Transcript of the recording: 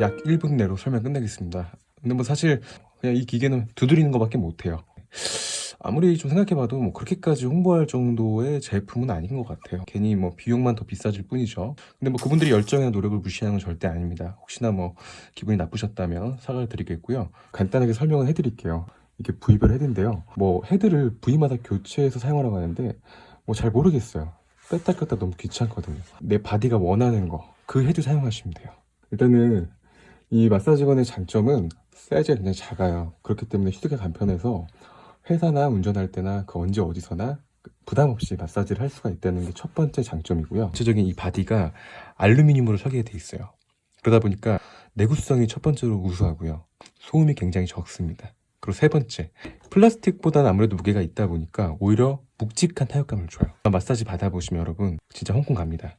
약 1분 내로 설명 끝내겠습니다. 근데 뭐 사실 그냥 이 기계는 두드리는 것밖에 못해요. 아무리 좀 생각해봐도 뭐 그렇게까지 홍보할 정도의 제품은 아닌 것 같아요. 괜히 뭐 비용만 더 비싸질 뿐이죠. 근데 뭐 그분들이 열정이나 노력을 무시하는 건 절대 아닙니다. 혹시나 뭐 기분이 나쁘셨다면 사과를 드리겠고요. 간단하게 설명을 해드릴게요. 이게 부위별 헤드인데요. 뭐 헤드를 부위마다 교체해서 사용하라고 하는데 뭐 잘 모르겠어요. 뺐다 꼈다 너무 귀찮거든요. 내 body가 원하는 거 그 헤드 사용하시면 돼요. 일단은 이 마사지건의 장점은 사이즈가 굉장히 작아요. 그렇기 때문에 휴대가 간편해서 회사나 운전할 때나 그 언제 어디서나 부담 없이 마사지를 할 수가 있다는 게 첫 번째 장점이고요. 전체적인 이 body가 알루미늄으로 설계돼 있어요. 그러다 보니까 내구성이 첫 번째로 우수하고요. 소음이 굉장히 적습니다. 그리고 세 번째, 플라스틱보다는 아무래도 무게가 있다 보니까 오히려 묵직한 타격감을 줘요. 마사지 받아보시면 여러분 진짜 홍콩 갑니다.